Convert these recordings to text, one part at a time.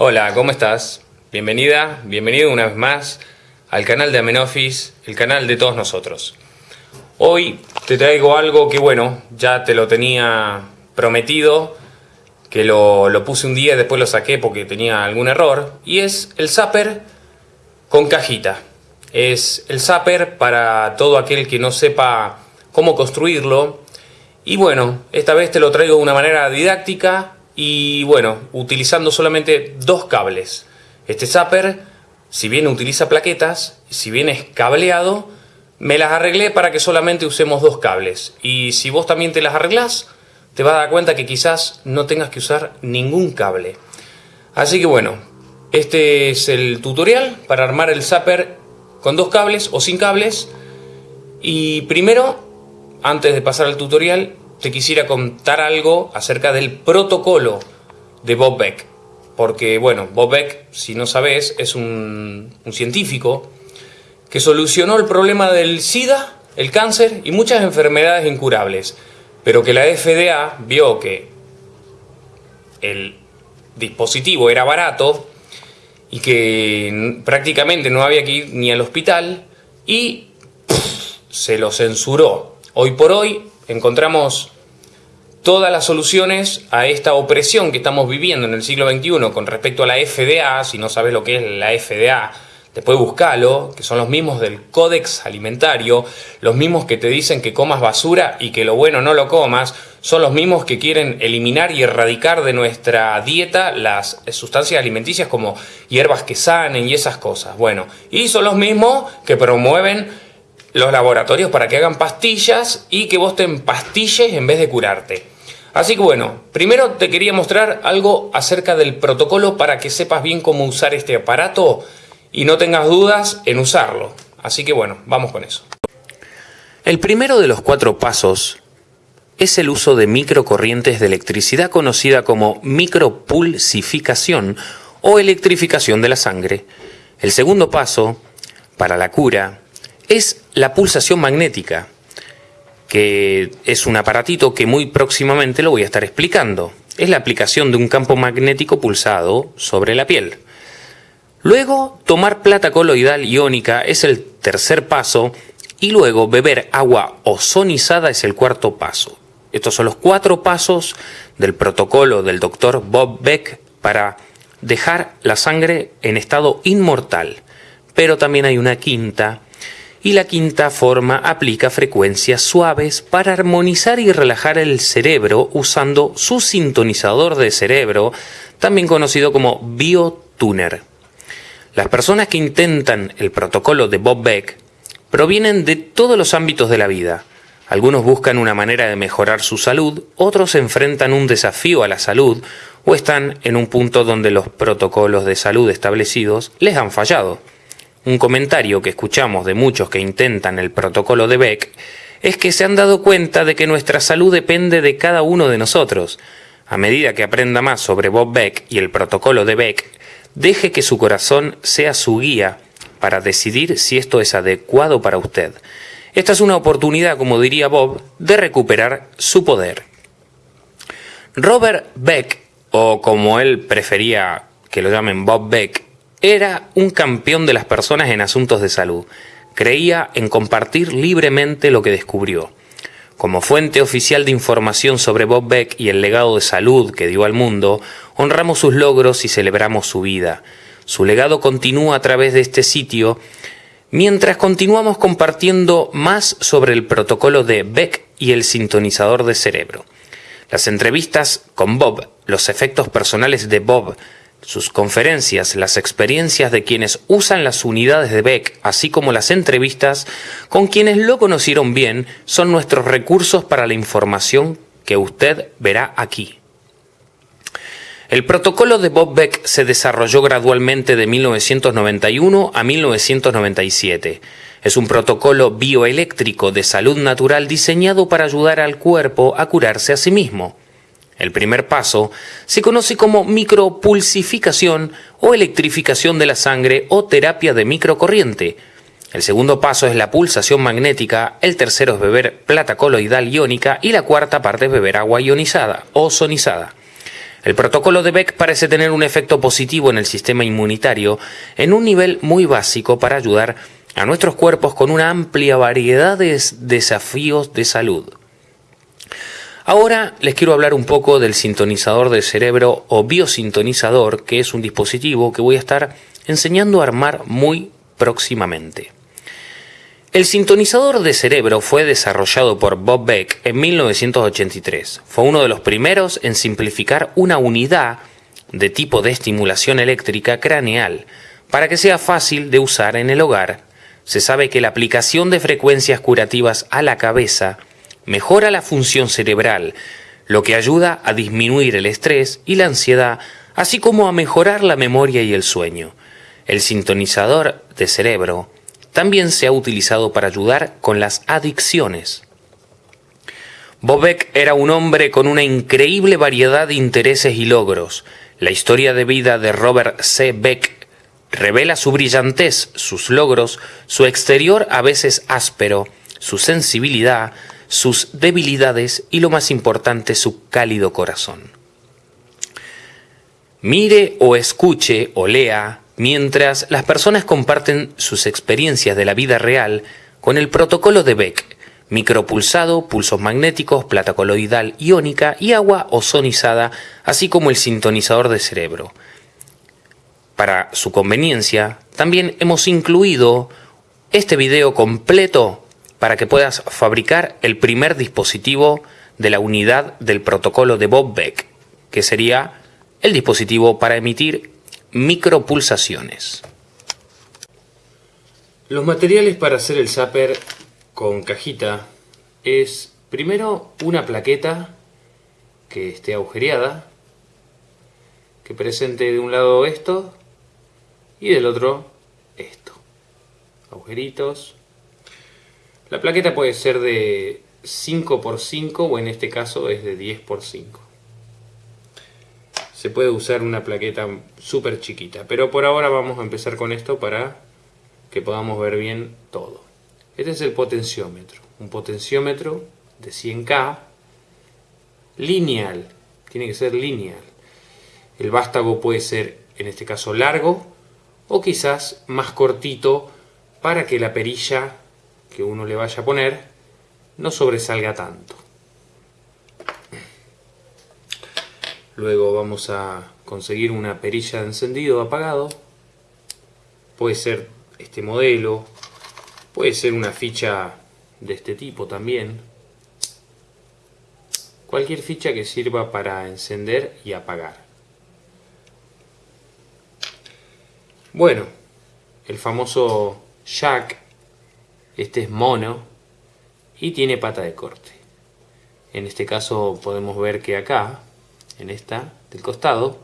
Hola, ¿cómo estás? Bienvenida, bienvenido una vez más al canal de Amenofis, el canal de todos nosotros. Hoy te traigo algo que bueno, ya te lo tenía prometido, que lo, lo puse un día y después lo saqué porque tenía algún error, y es el zapper con cajita. Es el zapper para todo aquel que no sepa cómo construirlo. Y bueno, esta vez te lo traigo de una manera didáctica y bueno, utilizando solamente dos cables. Este zapper, si bien utiliza plaquetas, si bien es cableado, me las arreglé para que solamente usemos dos cables. Y si vos también te las arreglás, te vas a dar cuenta que quizás no tengas que usar ningún cable. Así que bueno, este es el tutorial para armar el zapper con dos cables o sin cables. Y primero, antes de pasar al tutorial, te quisiera contar algo acerca del protocolo de Bob Beck porque, bueno, Bob Beck, si no sabes, es un, científico que solucionó el problema del SIDA, el cáncer y muchas enfermedades incurables, pero que la FDA vio que el dispositivo era barato y que prácticamente no había que ir ni al hospital y se lo censuró. Hoy por hoy encontramos todas las soluciones a esta opresión que estamos viviendo en el siglo XXI con respecto a la FDA, si no sabes lo que es la FDA, después buscalo, que son los mismos del Códex Alimentario, los mismos que te dicen que comas basura y que lo bueno no lo comas, son los mismos que quieren eliminar y erradicar de nuestra dieta las sustancias alimenticias como hierbas que sanen y esas cosas. Bueno, y son los mismos que promueven los laboratorios para que hagan pastillas y que vos te empastilles en vez de curarte. Así que bueno, primero te quería mostrar algo acerca del protocolo para que sepas bien cómo usar este aparato y no tengas dudas en usarlo. Así que bueno, vamos con eso. El primero de los cuatro pasos es el uso de microcorrientes de electricidad conocida como micropulsificación o electrificación de la sangre. El segundo paso, para la cura, es la pulsación magnética, que es un aparatito que muy próximamente lo voy a estar explicando. Es la aplicación de un campo magnético pulsado sobre la piel. Luego, tomar plata coloidal iónica es el tercer paso y luego beber agua ozonizada es el cuarto paso. Estos son los cuatro pasos del protocolo del doctor Bob Beck para dejar la sangre en estado inmortal. Pero también hay una quinta y la quinta forma aplica frecuencias suaves para armonizar y relajar el cerebro usando su sintonizador de cerebro, también conocido como biotuner. Las personas que intentan el protocolo de Bob Beck provienen de todos los ámbitos de la vida. Algunos buscan una manera de mejorar su salud, otros enfrentan un desafío a la salud o están en un punto donde los protocolos de salud establecidos les han fallado. Un comentario que escuchamos de muchos que intentan el protocolo de Beck es que se han dado cuenta de que nuestra salud depende de cada uno de nosotros. A medida que aprenda más sobre Bob Beck y el protocolo de Beck, deje que su corazón sea su guía para decidir si esto es adecuado para usted. Esta es una oportunidad, como diría Bob, de recuperar su poder. Robert Beck, o como él prefería que lo llamen Bob Beck, era un campeón de las personas en asuntos de salud. Creía en compartir libremente lo que descubrió. Como fuente oficial de información sobre Bob Beck y el legado de salud que dio al mundo, honramos sus logros y celebramos su vida. Su legado continúa a través de este sitio, mientras continuamos compartiendo más sobre el protocolo de Beck y el sintonizador de cerebro. Las entrevistas con Bob, los efectos personales de Bob, sus conferencias, las experiencias de quienes usan las unidades de Beck, así como las entrevistas con quienes lo conocieron bien, son nuestros recursos para la información que usted verá aquí. El protocolo de Bob Beck se desarrolló gradualmente de 1991 a 1997. Es un protocolo bioeléctrico de salud natural diseñado para ayudar al cuerpo a curarse a sí mismo. El primer paso se conoce como micropulsificación o electrificación de la sangre o terapia de microcorriente. El segundo paso es la pulsación magnética, el tercero es beber plata coloidal iónica y la cuarta parte es beber agua ionizada o sonizada. El protocolo de Beck parece tener un efecto positivo en el sistema inmunitario en un nivel muy básico para ayudar a nuestros cuerpos con una amplia variedad de desafíos de salud. Ahora les quiero hablar un poco del sintonizador del cerebro o biosintonizador, que es un dispositivo que voy a estar enseñando a armar muy próximamente. El sintonizador de cerebro fue desarrollado por Bob Beck en 1983. Fue uno de los primeros en simplificar una unidad de tipo de estimulación eléctrica craneal para que sea fácil de usar en el hogar. Se sabe que la aplicación de frecuencias curativas a la cabeza mejora la función cerebral, lo que ayuda a disminuir el estrés y la ansiedad, así como a mejorar la memoria y el sueño. El sintonizador de cerebro también se ha utilizado para ayudar con las adicciones. Bobek era un hombre con una increíble variedad de intereses y logros. La historia de vida de Robert C. Beck revela su brillantez, sus logros, su exterior a veces áspero, su sensibilidad, sus debilidades y lo más importante, su cálido corazón. Mire o escuche o lea mientras las personas comparten sus experiencias de la vida real con el protocolo de Beck, micropulsado, pulsos magnéticos, plata coloidal iónica y agua ozonizada, así como el sintonizador de cerebro. Para su conveniencia, también hemos incluido este video completo para que puedas fabricar el primer dispositivo de la unidad del protocolo de Bob Beck, que sería el dispositivo para emitir micropulsaciones. Los materiales para hacer el zapper con cajita es primero una plaqueta que esté agujereada, que presente de un lado esto y del otro esto. Agujeritos. La plaqueta puede ser de 5x5 o en este caso es de 10x5 se puede usar una plaqueta súper chiquita. Pero por ahora vamos a empezar con esto para que podamos ver bien todo. Este es el potenciómetro. Un potenciómetro de 100K lineal. Tiene que ser lineal. El vástago puede ser, en este caso, largo o quizás más cortito para que la perilla que uno le vaya a poner no sobresalga tanto. Luego vamos a conseguir una perilla de encendido apagado. Puede ser este modelo. Puede ser una ficha de este tipo también. Cualquier ficha que sirva para encender y apagar. Bueno, el famoso jack. Este es mono y tiene pata de corte. En este caso podemos ver que acá en esta del costado.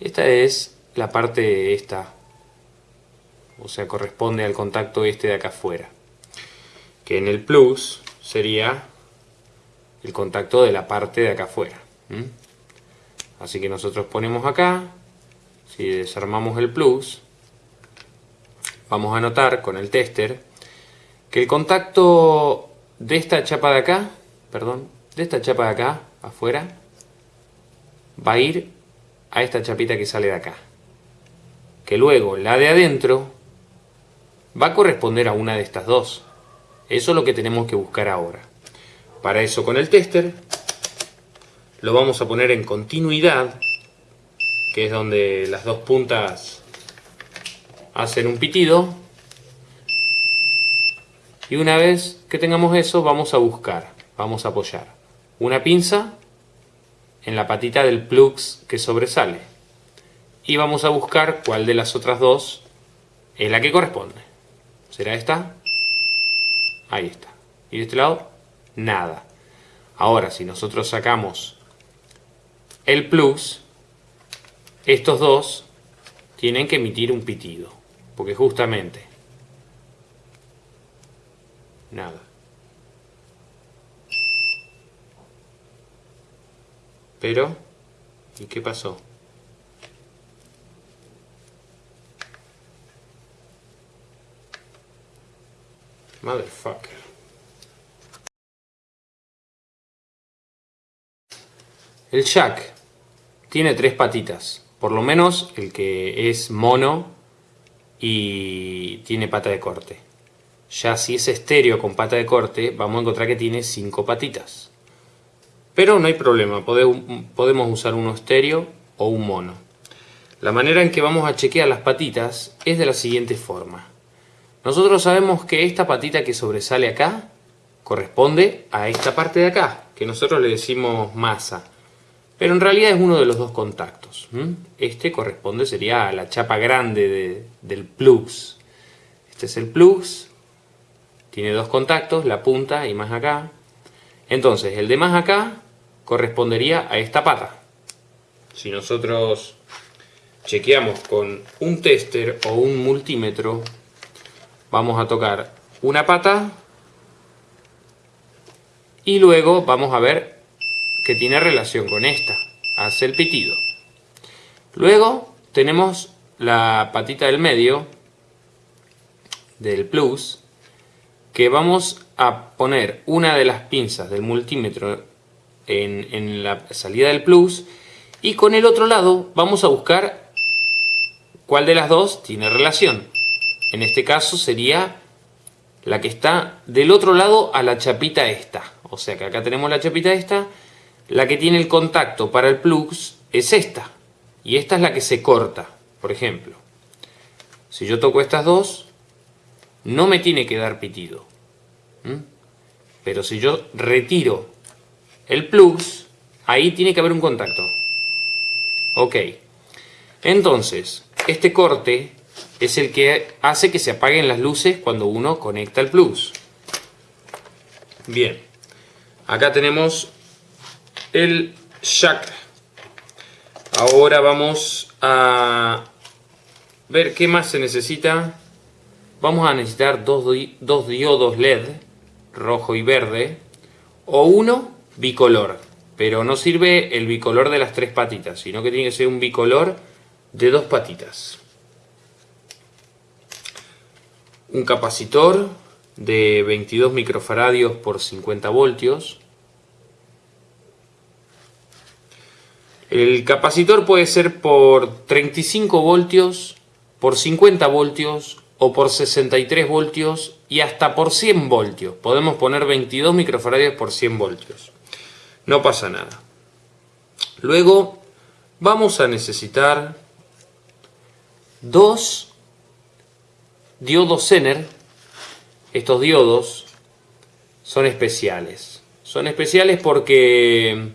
Esta es la parte esta, o sea, corresponde al contacto este de acá afuera. Que en el plus sería el contacto de la parte de acá afuera. Así que nosotros ponemos acá, si desarmamos el plus, vamos a notar con el tester el contacto de esta chapa de acá, perdón, de esta chapa de acá, afuera, va a ir a esta chapita que sale de acá. Que luego la de adentro va a corresponder a una de estas dos. Eso es lo que tenemos que buscar ahora. Para eso con el tester lo vamos a poner en continuidad, que es donde las dos puntas hacen un pitido. Y una vez que tengamos eso, vamos a buscar, vamos a apoyar una pinza en la patita del plux que sobresale. Y vamos a buscar cuál de las otras dos es la que corresponde. ¿Será esta? Ahí está. ¿Y de este lado? Nada. Ahora, si nosotros sacamos el plus, estos dos tienen que emitir un pitido. Porque justamente... Nada. Pero, ¿y qué pasó? Motherfucker. El jack tiene tres patitas. Por lo menos el que es mono y tiene pata de corte. Ya si es estéreo con pata de corte, vamos a encontrar que tiene cinco patitas. Pero no hay problema, podemos usar uno estéreo o un mono. La manera en que vamos a chequear las patitas es de la siguiente forma. Nosotros sabemos que esta patita que sobresale acá corresponde a esta parte de acá, que nosotros le decimos masa. Pero en realidad es uno de los dos contactos. Este corresponde, sería a la chapa grande del plugs. Este es el plugs, tiene dos contactos, la punta y más acá. Entonces, el de más acá correspondería a esta pata. Si nosotros chequeamos con un tester o un multímetro, vamos a tocar una pata y luego vamos a ver que tiene relación con esta. Hace el pitido. Luego tenemos la patita del medio del plus que vamos a poner una de las pinzas del multímetro en, la salida del plus y con el otro lado vamos a buscar cuál de las dos tiene relación. En este caso sería la que está del otro lado a la chapita esta. O sea que acá tenemos la chapita esta. La que tiene el contacto para el plus es esta. Y esta es la que se corta, por ejemplo. Si yo toco estas dos, no me tiene que dar pitido. Pero si yo retiro el plus, ahí tiene que haber un contacto. Ok. Entonces, este corte es el que hace que se apaguen las luces cuando uno conecta el plus. Bien. Acá tenemos el jack. Ahora vamos a ver qué más se necesita. Vamos a necesitar dos, dos diodos LED, rojo y verde, o uno bicolor, pero no sirve el bicolor de las tres patitas, sino que tiene que ser un bicolor de dos patitas. Un capacitor de 22 microfaradios por 50 voltios. El capacitor puede ser por 35 voltios, por 50 voltios o por 63 voltios y hasta por 100 voltios. Podemos poner 22 microfaradios por 100 voltios no pasa nada. Luego vamos a necesitar dos diodos Zener. Estos diodos son especiales. Son especiales porque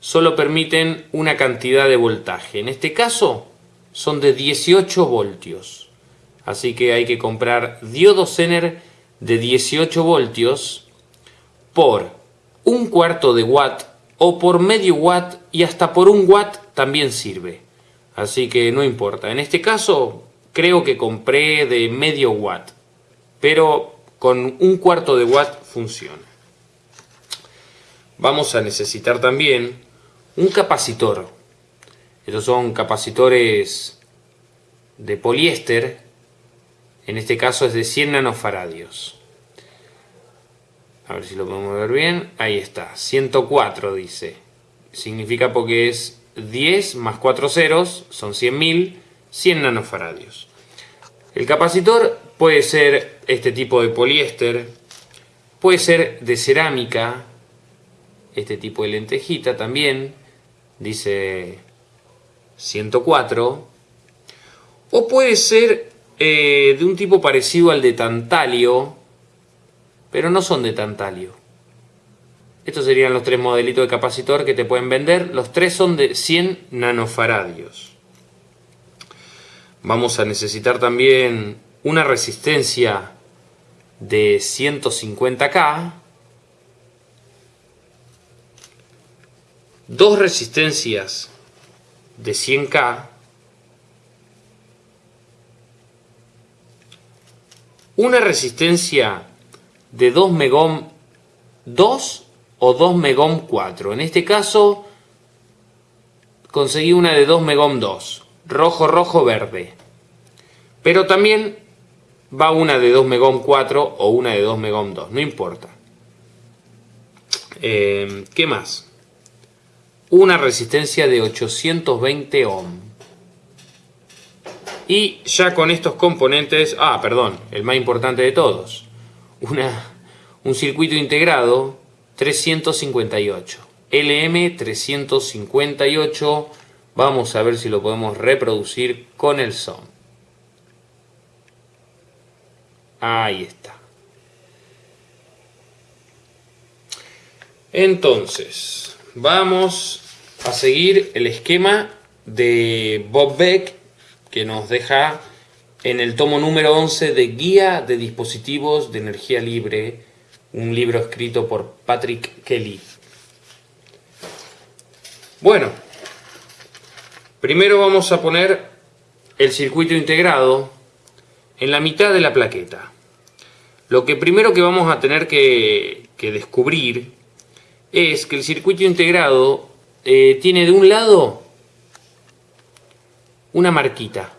solo permiten una cantidad de voltaje. En este caso son de 18 voltios. Así que hay que comprar diodos Zener de 18 voltios por un cuarto de watt o por medio watt y hasta por un watt también sirve. Así que no importa. En este caso creo que compré de medio watt, pero con un cuarto de watt funciona. Vamos a necesitar también un capacitor. Estos son capacitores de poliéster. En este caso es de 100 nanofaradios. A ver si lo podemos ver bien. Ahí está. 104 dice. Significa porque es 10 más 4 ceros. Son 100.000. 100 nanofaradios. El capacitor puede ser este tipo de poliéster. Puede ser de cerámica. Este tipo de lentejita también. Dice 104. O puede ser eh, de un tipo parecido al de tantalio pero no son de tantalio. Estos serían los tres modelitos de capacitor que te pueden vender. Los tres son de 100 nanofaradios. Vamos a necesitar también una resistencia de 150K. Dos resistencias de 100K. Una resistencia de 2 megom 2 o 2 megom 4. En este caso conseguí una de 2 megom 2, rojo, rojo, verde. Pero también va una de 2 megom 4 o una de 2 megom 2, no importa. Eh, ¿Qué más? una resistencia de 820 ohm. Y ya con estos componentes, ah, perdón, el más importante de todos, una, un circuito integrado 358. LM358, vamos a ver si lo podemos reproducir con el son. Ahí está. Entonces, vamos a seguir el esquema de Bob Beck que nos deja en el tomo número 11 de Guía de Dispositivos de Energía Libre, un libro escrito por Patrick Kelly. Bueno, primero vamos a poner el circuito integrado en la mitad de la plaqueta. Lo que primero que vamos a tener que, descubrir es que el circuito integrado eh, tiene de un lado una marquita.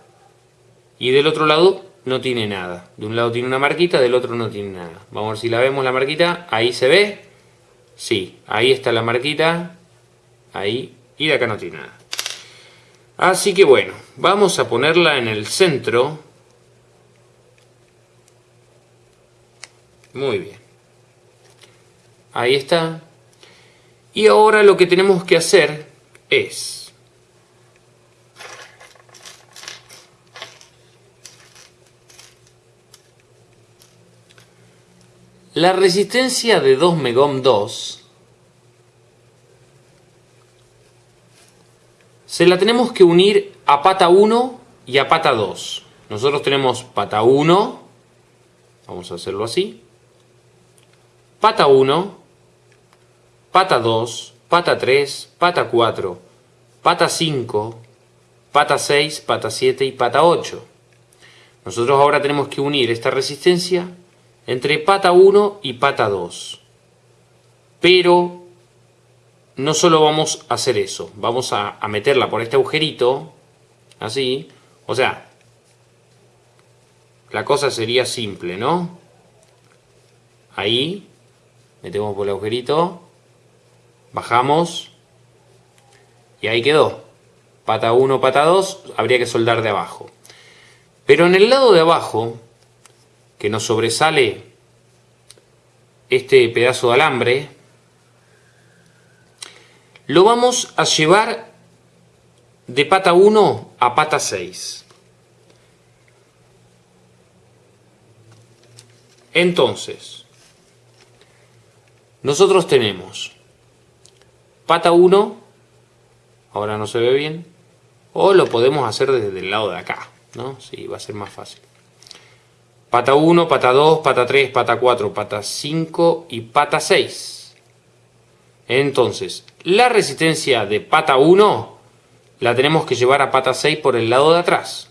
Y del otro lado no tiene nada. De un lado tiene una marquita, del otro no tiene nada. Vamos a ver si la vemos la marquita. Ahí se ve. Sí, ahí está la marquita. Ahí. Y de acá no tiene nada. Así que bueno, vamos a ponerla en el centro. Muy bien. Ahí está. Y ahora lo que tenemos que hacer es La resistencia de 2 megohm 2 se la tenemos que unir a pata 1 y a pata 2. Nosotros tenemos pata 1, vamos a hacerlo así, pata 1, pata 2, pata 3, pata 4, pata 5, pata 6, pata 7 y pata 8. Nosotros ahora tenemos que unir esta resistencia entre pata 1 y pata 2. Pero no solo vamos a hacer eso, vamos a, meterla por este agujerito, así, o sea, la cosa sería simple, ¿no? Ahí, metemos por el agujerito, bajamos, y ahí quedó. Pata 1, pata 2, habría que soldar de abajo. Pero en el lado de abajo, que nos sobresale este pedazo de alambre, lo vamos a llevar de pata 1 a pata 6. Entonces, nosotros tenemos pata 1, ahora no se ve bien, o lo podemos hacer desde el lado de acá, ¿no? Sí, va a ser más fácil. Pata 1, pata 2, pata 3, pata 4, pata 5 y pata 6. Entonces, la resistencia de pata 1 la tenemos que llevar a pata 6 por el lado de atrás.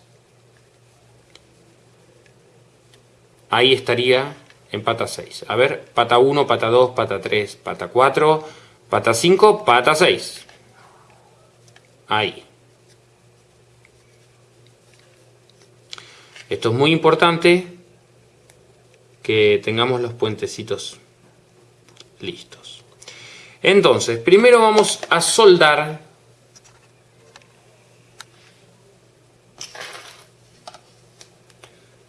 Ahí estaría en pata 6. A ver, pata 1, pata 2, pata 3, pata 4, pata 5, pata 6. Ahí. Esto es muy importante que tengamos los puentecitos listos. Entonces, primero vamos a soldar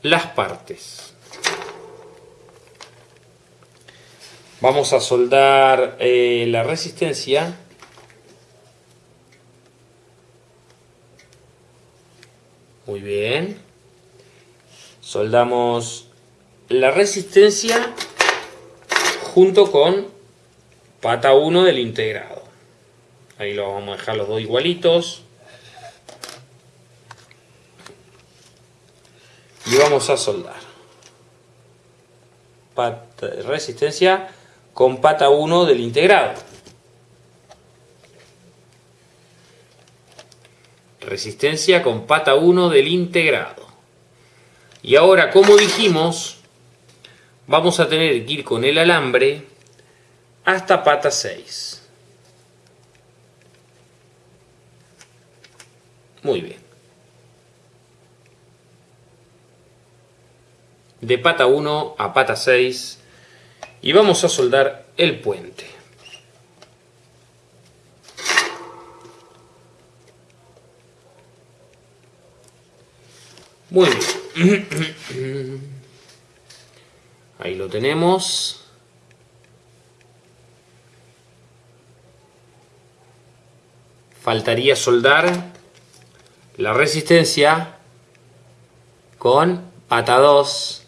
las partes. Vamos a soldar eh, la resistencia. Muy bien. Soldamos la resistencia junto con pata 1 del integrado. Ahí lo vamos a dejar los dos igualitos. Y vamos a soldar. resistencia con pata 1 del integrado. Resistencia con pata 1 del integrado. Y ahora, como dijimos, vamos a tener que ir con el alambre hasta pata 6. Muy bien. De pata 1 a pata 6 y vamos a soldar el puente. Muy bien. Ahí lo tenemos. Faltaría soldar la resistencia con pata 2.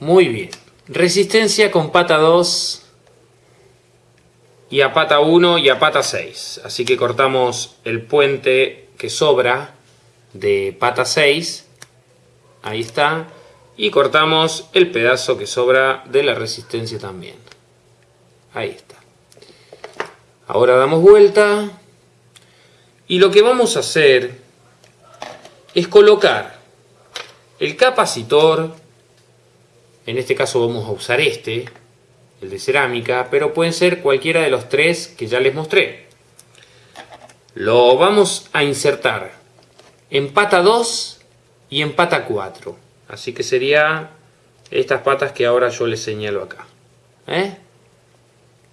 Muy bien. Resistencia con pata 2 y a pata 1 y a pata 6. Así que cortamos el puente que sobra de pata 6. Ahí está. Y cortamos el pedazo que sobra de la resistencia también. Ahí está. Ahora damos vuelta. Y lo que vamos a hacer es colocar el capacitor en este caso vamos a usar este, el de cerámica, pero pueden ser cualquiera de los tres que ya les mostré. Lo vamos a insertar en pata 2 y en pata 4. Así que sería estas patas que ahora yo les señalo acá. ¿Eh?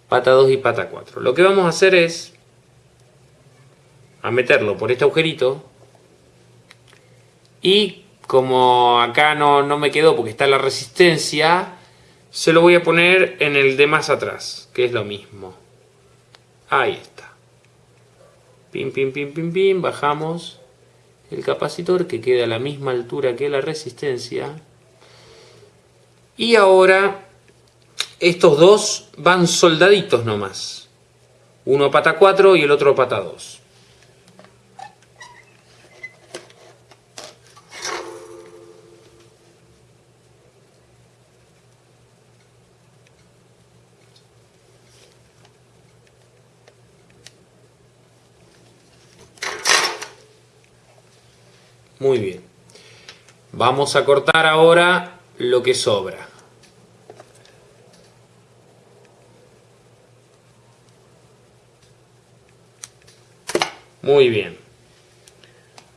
Pata 2 y pata 4. Lo que vamos a hacer es a meterlo por este agujerito y como acá no, no me quedó porque está la resistencia, se lo voy a poner en el de más atrás, que es lo mismo. Ahí está. Pim, pim, pim, pim, pim, bajamos el capacitor que queda a la misma altura que la resistencia. Y ahora estos dos van soldaditos nomás. Uno pata 4 y el otro pata 2. Muy bien. Vamos a cortar ahora lo que sobra. Muy bien.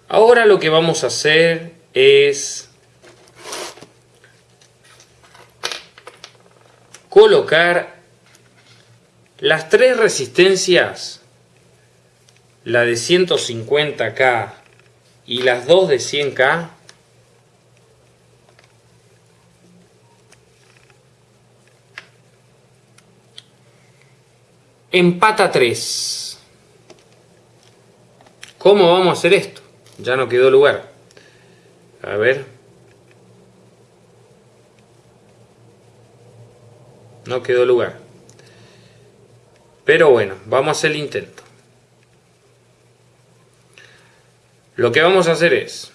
Ahora lo que vamos a hacer es colocar las tres resistencias, la de 150K y las dos de 100K empata 3 ¿cómo vamos a hacer esto? ya no quedó lugar. A ver. No quedó lugar. Pero bueno, vamos a hacer el intento Lo que vamos a hacer es,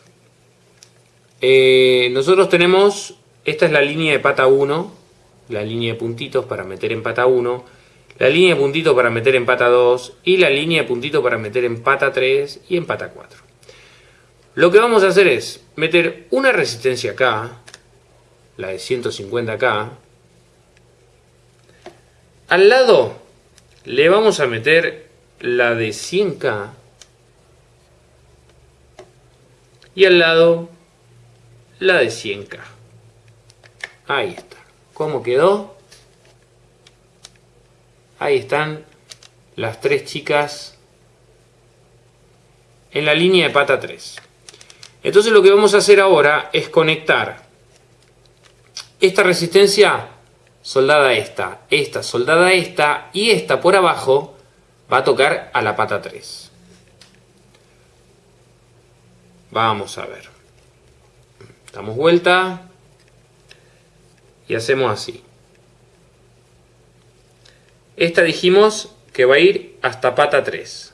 eh, nosotros tenemos, esta es la línea de pata 1, la línea de puntitos para meter en pata 1, la línea de puntitos para meter en pata 2 y la línea de puntitos para meter en pata 3 y en pata 4. Lo que vamos a hacer es meter una resistencia acá, la de 150 acá, al lado le vamos a meter la de 100K y al lado la de 100K. Ahí está. ¿Cómo quedó? Ahí están las tres chicas en la línea de pata 3. Entonces lo que vamos a hacer ahora es conectar esta resistencia soldada esta, esta soldada esta y esta por abajo va a tocar a la pata 3. Vamos a ver. Damos vuelta. Y hacemos así. Esta dijimos que va a ir hasta pata 3.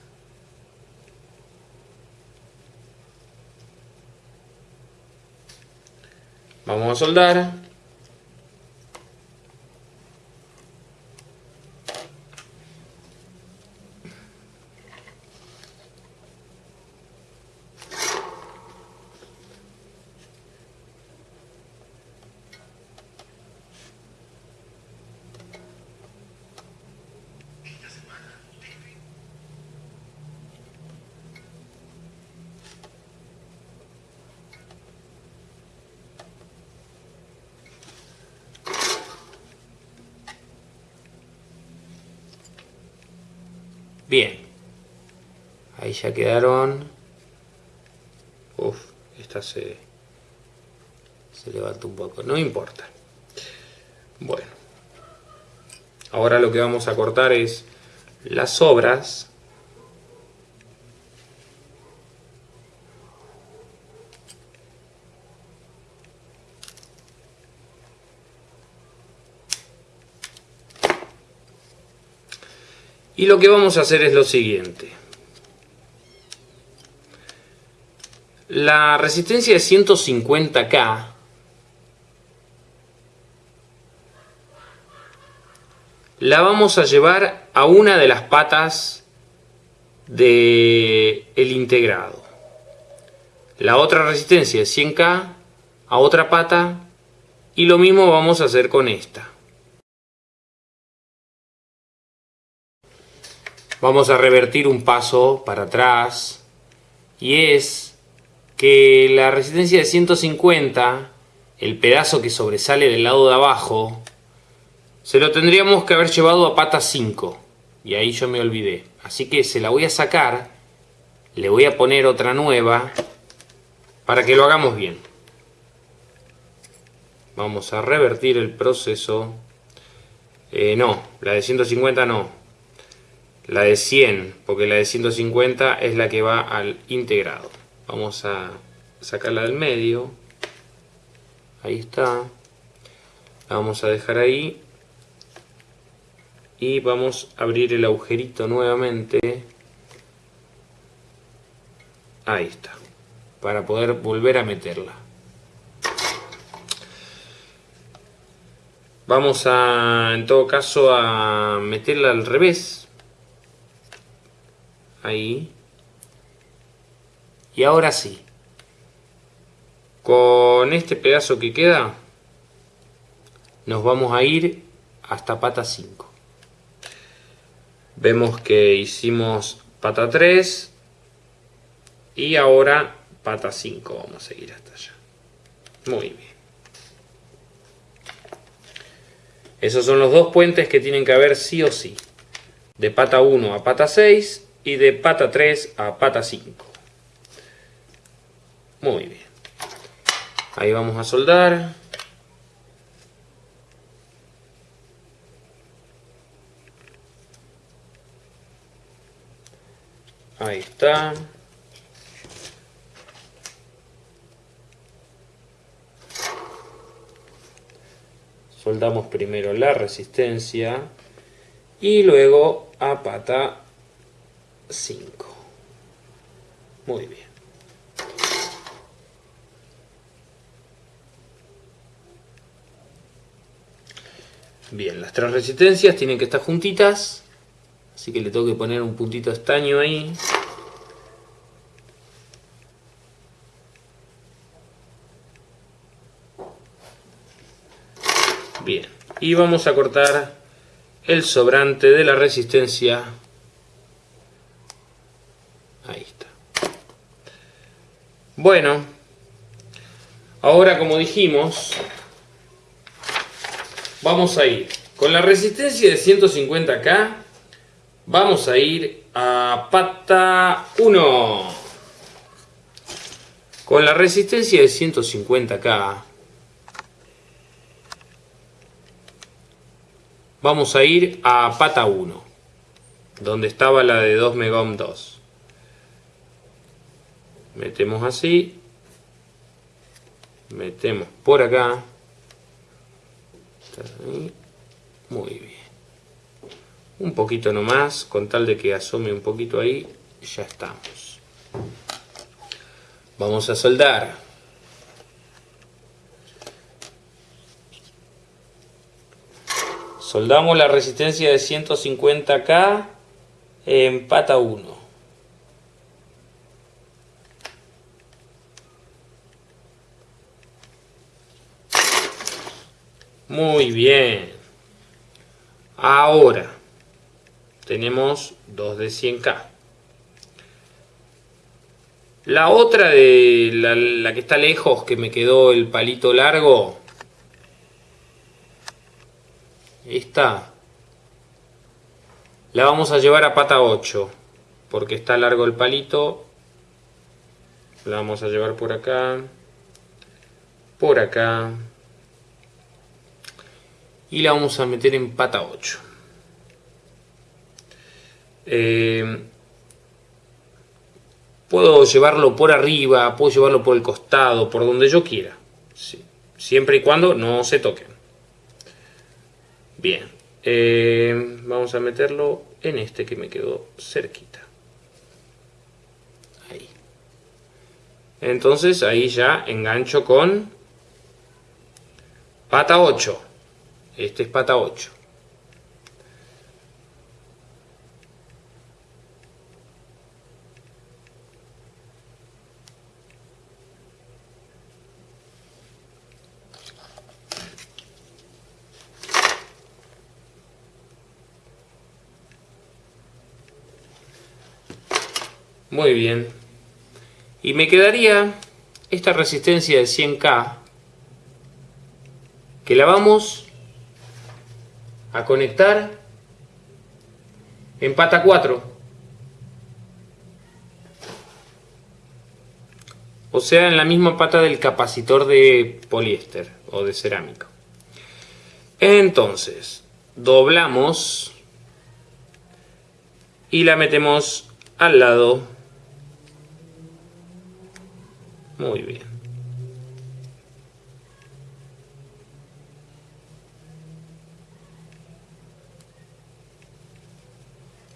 Vamos a soldar. Ya quedaron. Uf, esta se, se levanta un poco. No importa. Bueno. Ahora lo que vamos a cortar es las sobras. Y lo que vamos a hacer es lo siguiente. La resistencia de 150K la vamos a llevar a una de las patas del el integrado. La otra resistencia de 100K a otra pata y lo mismo vamos a hacer con esta. vamos a revertir un paso para atrás y es que la resistencia de 150, el pedazo que sobresale del lado de abajo, se lo tendríamos que haber llevado a pata 5 y ahí yo me olvidé. Así que se la voy a sacar, le voy a poner otra nueva para que lo hagamos bien. Vamos a revertir el proceso. Eh, no, la de 150 no, la de 100, porque la de 150 es la que va al integrado. Vamos a sacarla del medio. Ahí está. La vamos a dejar ahí. Y vamos a abrir el agujerito nuevamente. Ahí está. Para poder volver a meterla. Vamos a, en todo caso, a meterla al revés Ahí. Y ahora sí. Con este pedazo que queda, nos vamos a ir hasta pata 5. Vemos que hicimos pata 3 y ahora pata 5. Vamos a seguir hasta allá. Muy bien. Esos son los dos puentes que tienen que haber sí o sí. De pata 1 a pata 6 y de pata 3 a pata 5. Muy bien. Ahí vamos a soldar. Ahí está. Soldamos primero la resistencia y luego a pata 5. Muy bien. Bien, las tres resistencias tienen que estar juntitas. Así que le tengo que poner un puntito estaño ahí. Bien, y vamos a cortar el sobrante de la resistencia Bueno, ahora como dijimos, vamos a ir. Con la resistencia de 150K, vamos a ir a pata 1. Con la resistencia de 150K, vamos a ir a pata 1, donde estaba la de 2 megohm 2 metemos así. Metemos por acá muy bien. Un poquito nomás con tal de que asome un poquito ahí ya estamos. Vamos a soldar. Soldamos la resistencia de 150k en pata 1 Muy bien. Ahora tenemos dos de 100K. La otra de la, que está lejos, que me quedó el palito largo. Esta la vamos a llevar a pata 8, porque está largo el palito. La vamos a llevar por acá, por acá, y la vamos a meter en pata 8. Eh, puedo llevarlo por arriba, puedo llevarlo por el costado, por donde yo quiera. Siempre y cuando no se toquen. Bien. Eh, vamos a meterlo en este que me quedó cerquita. Ahí. Entonces ahí ya engancho con pata 8. Este es pata 8. Muy bien. Y me quedaría esta resistencia de 100K que la vamos a conectar en pata 4. O sea, en la misma pata del capacitor de poliéster o de cerámico. Entonces, doblamos y la metemos al lado muy bien.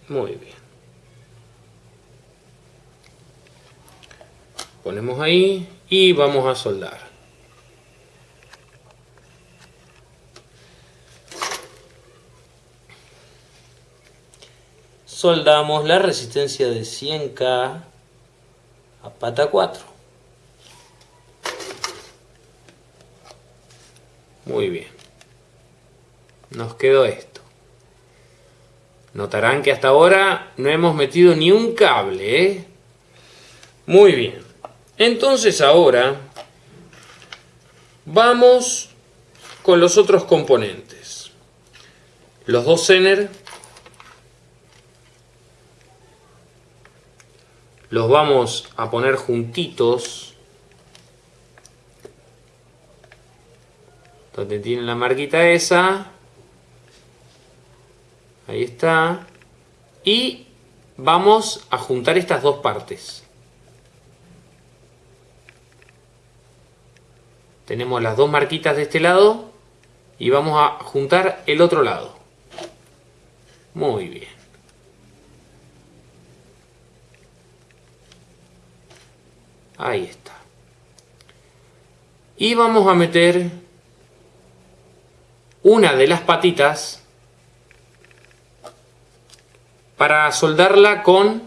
Muy bien. Ponemos ahí y vamos a soldar. Soldamos la resistencia de 100K a pata 4. Muy bien. Nos quedó esto. Notarán que hasta ahora no hemos metido ni un cable. ¿eh? Muy bien. Entonces ahora vamos con los otros componentes. Los dos Zener los vamos a poner juntitos donde tiene la marquita esa ahí está. Y vamos a juntar estas dos partes. Tenemos las dos marquitas de este lado y vamos a juntar el otro lado. Muy bien. Ahí está. Y vamos a meter una de las patitas para soldarla con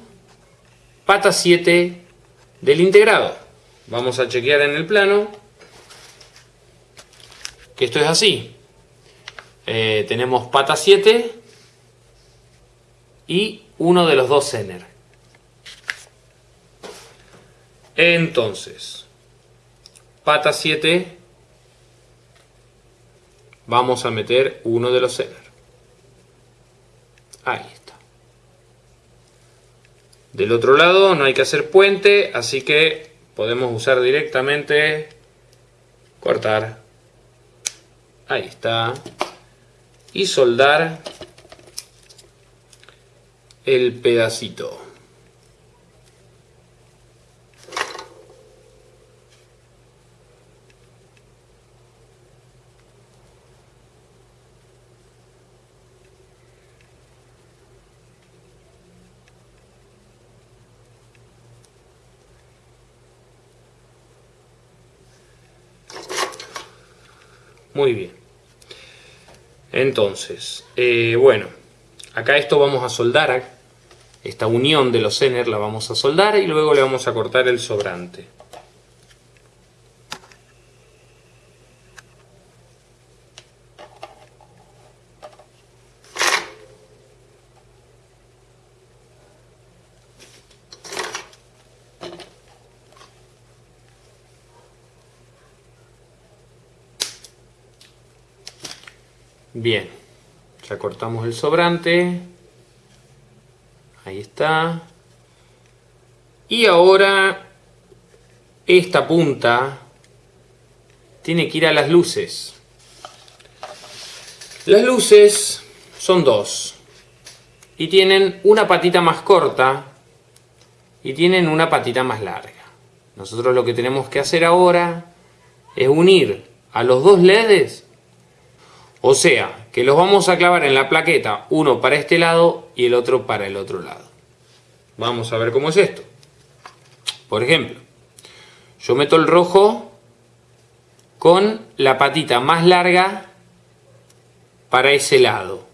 pata 7 del integrado. Vamos a chequear en el plano que esto es así. Eh, tenemos pata 7 y uno de los dos Zener. Entonces, pata 7 vamos a meter uno de los Zener. Ahí. Del otro lado no hay que hacer puente, así que podemos usar directamente cortar. Ahí está. Y soldar el pedacito. Muy bien. Entonces, eh, bueno, acá esto vamos a soldar, esta unión de los Zener la vamos a soldar y luego le vamos a cortar el sobrante. Bien, ya cortamos el sobrante. Ahí está. Y ahora esta punta tiene que ir a las luces. Las luces son dos. Y tienen una patita más corta y tienen una patita más larga. Nosotros lo que tenemos que hacer ahora es unir a los dos LEDs. O sea, que los vamos a clavar en la plaqueta, uno para este lado y el otro para el otro lado. Vamos a ver cómo es esto. Por ejemplo, yo meto el rojo con la patita más larga para ese lado.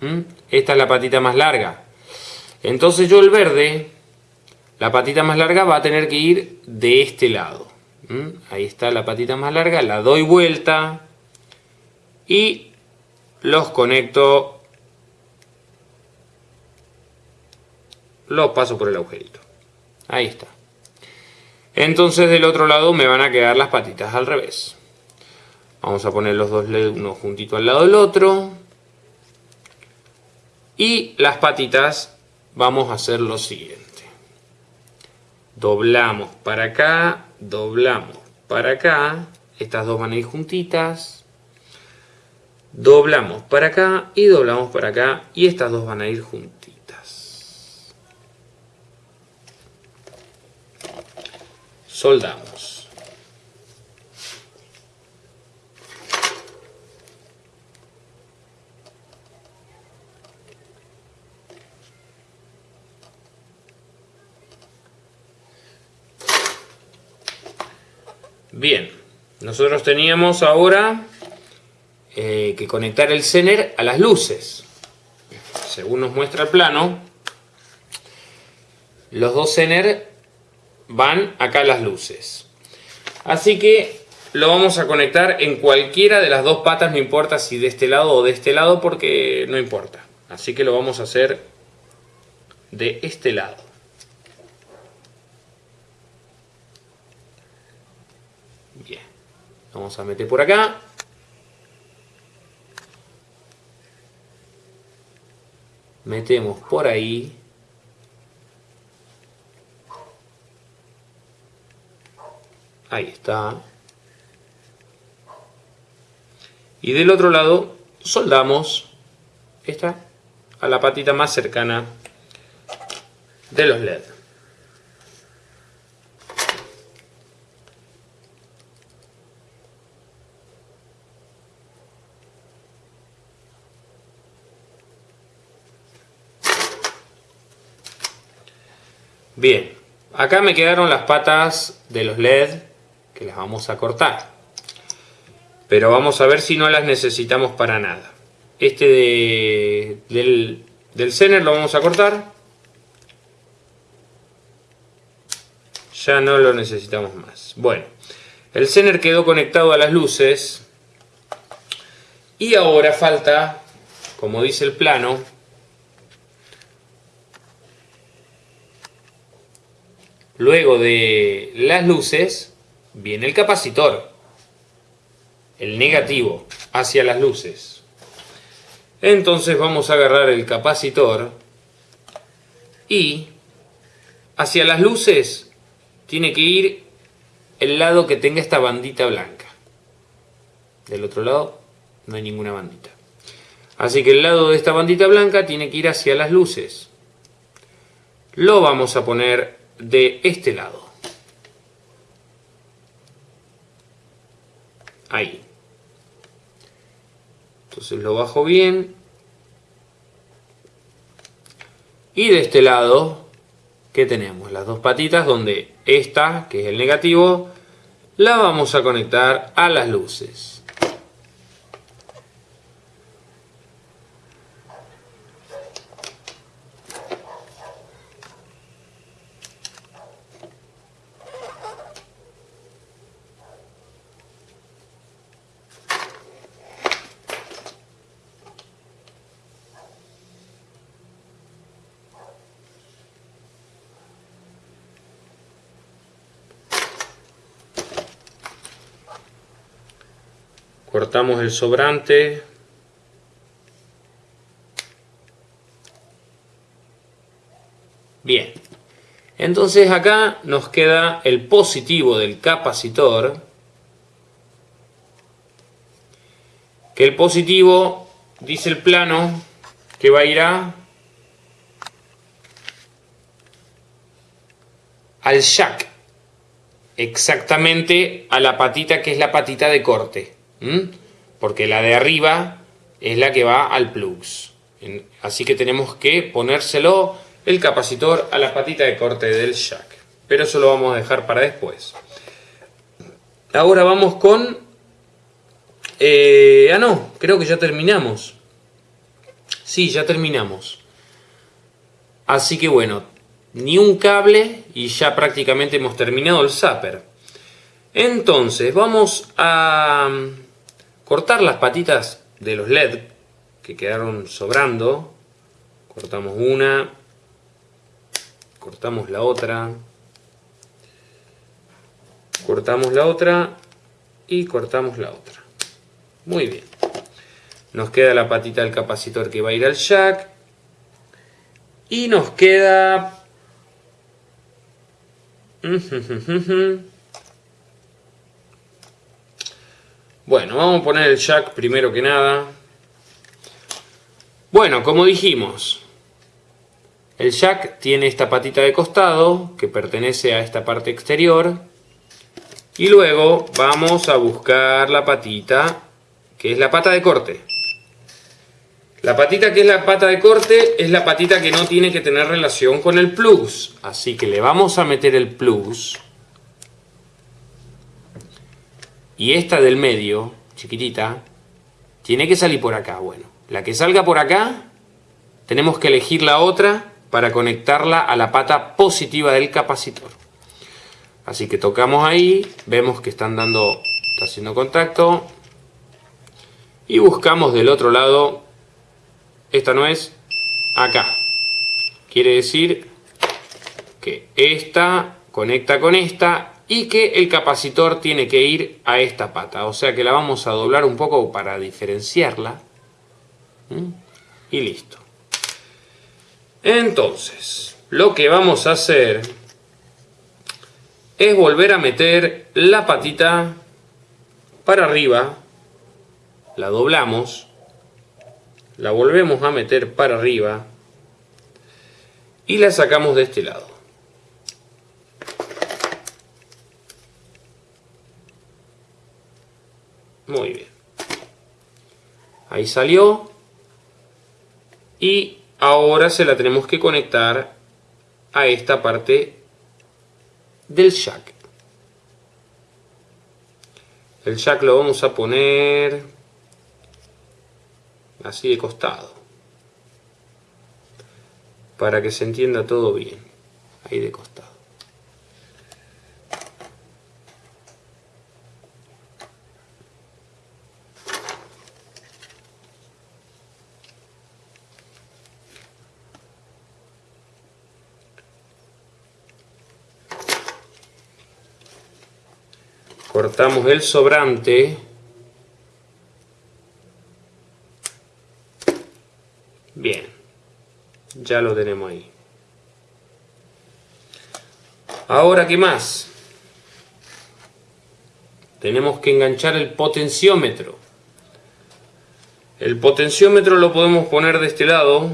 ¿Mm? Esta es la patita más larga. Entonces yo el verde, la patita más larga va a tener que ir de este lado. ¿Mm? Ahí está la patita más larga, la doy vuelta y los conecto, los paso por el agujerito. Ahí está. Entonces del otro lado me van a quedar las patitas al revés. Vamos a poner los dos LED uno juntito al lado del otro. Y las patitas vamos a hacer lo siguiente. Doblamos para acá, doblamos para acá. Estas dos van a ir juntitas. Doblamos para acá y doblamos para acá. Y estas dos van a ir juntitas. Soldamos. Bien, nosotros teníamos ahora eh, que conectar el Zener a las luces. Según nos muestra el plano, los dos Zener van acá a las luces. Así que lo vamos a conectar en cualquiera de las dos patas, no importa si de este lado o de este lado, porque no importa. Así que lo vamos a hacer de este lado. Bien, vamos a meter por acá. Metemos por ahí. Ahí está. Y del otro lado soldamos esta a la patita más cercana de los LED. Bien, acá me quedaron las patas de los LED que las vamos a cortar. Pero vamos a ver si no las necesitamos para nada. Este de, del, del lo vamos a cortar. Ya no lo necesitamos más. Bueno, el Zener quedó conectado a las luces. Y ahora falta, como dice el plano, luego de las luces viene el capacitor, el negativo, hacia las luces. Entonces vamos a agarrar el capacitor y hacia las luces tiene que ir el lado que tenga esta bandita blanca. Del otro lado no hay ninguna bandita. Así que el lado de esta bandita blanca tiene que ir hacia las luces. Lo vamos a poner de este lado. Ahí. Entonces lo bajo bien. Y de este lado, ¿qué tenemos? Las dos patitas donde esta, que es el negativo, la vamos a conectar a las luces. cortamos el sobrante. Bien. Entonces acá nos queda el positivo del capacitor que el positivo dice el plano que va a ir a al jack exactamente a la patita que es la patita de corte porque la de arriba es la que va al plugs. Así que tenemos que ponérselo el capacitor a la patita de corte del jack. Pero eso lo vamos a dejar para después. Ahora vamos con... Eh, ah, no, creo que ya terminamos. Sí, ya terminamos. Así que bueno, ni un cable y ya prácticamente hemos terminado el zapper. Entonces, vamos a cortar las patitas de los LED que quedaron sobrando. Cortamos una, cortamos la otra, cortamos la otra y cortamos la otra. Muy bien. Nos queda la patita del capacitor que va a ir al jack. Y nos queda... Bueno, vamos a poner el jack primero que nada. Bueno, como dijimos, el jack tiene esta patita de costado que pertenece a esta parte exterior. Y luego vamos a buscar la patita que es la pata de corte. La patita que es la pata de corte es la patita que no tiene que tener relación con el plus. Así que le vamos a meter el plus. Y esta del medio, chiquitita, tiene que salir por acá. Bueno, la que salga por acá, tenemos que elegir la otra para conectarla a la pata positiva del capacitor. Así que tocamos ahí, vemos que están dando, está haciendo contacto. Y buscamos del otro lado, esta no es, acá. Quiere decir que esta conecta con esta y que el capacitor tiene que ir a esta pata. O sea que la vamos a doblar un poco para diferenciarla. ¿Mm? Y listo. Entonces, lo que vamos a hacer es volver a meter la patita para arriba, la doblamos, la volvemos a meter para arriba y la sacamos de este lado. Muy bien. Ahí salió. Y Ahora se la tenemos que conectar a esta parte del jack. El jack lo vamos a poner así de costado. Para que se entienda todo bien. Ahí de costado. Cortamos el sobrante. Bien ya lo tenemos ahí. Ahora qué más tenemos que enganchar el potenciómetro. El potenciómetro lo podemos poner de este lado